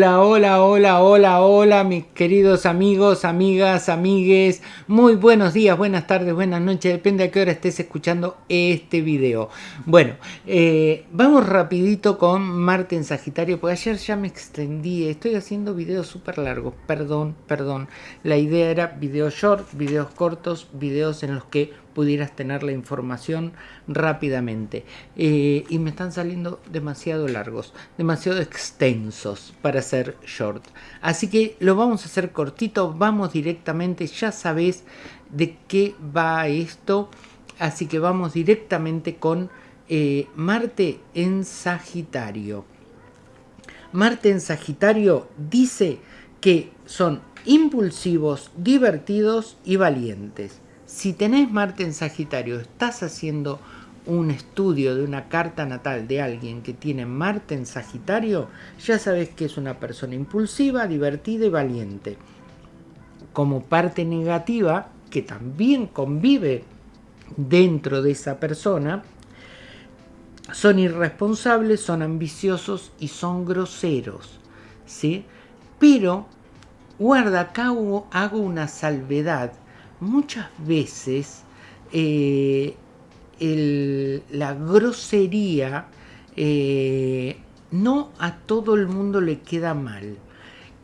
Hola, hola, hola, hola, hola, mis queridos amigos, amigas, amigues. Muy buenos días, buenas tardes, buenas noches, depende a qué hora estés escuchando este video. Bueno, eh, vamos rapidito con Marte en Sagitario, porque ayer ya me extendí, estoy haciendo videos súper largos, perdón, perdón. La idea era videos short, videos cortos, videos en los que pudieras tener la información rápidamente. Eh, y me están saliendo demasiado largos, demasiado extensos para ser short. Así que lo vamos a hacer cortito, vamos directamente, ya sabes de qué va esto. Así que vamos directamente con eh, Marte en Sagitario. Marte en Sagitario dice que son impulsivos, divertidos y valientes. Si tenés Marte en Sagitario, estás haciendo un estudio de una carta natal de alguien que tiene Marte en Sagitario, ya sabes que es una persona impulsiva, divertida y valiente. Como parte negativa, que también convive dentro de esa persona, son irresponsables, son ambiciosos y son groseros. ¿sí? Pero, guarda, acá hago una salvedad muchas veces eh, la grosería eh, no a todo el mundo le queda mal.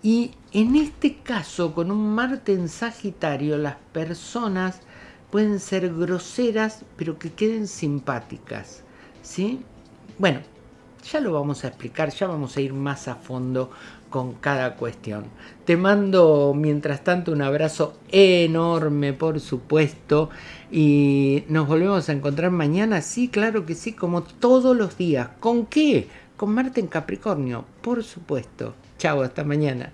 Y en este caso, con un Marte en Sagitario, las personas pueden ser groseras, pero que queden simpáticas. ¿sí? Bueno, ya lo vamos a explicar, ya vamos a ir más a fondo con cada cuestión. Te mando mientras tanto un abrazo enorme, por supuesto, y nos volvemos a encontrar mañana, sí, claro que sí, como todos los días. ¿Con qué? Con Marte en Capricornio, por supuesto. Chao, hasta mañana.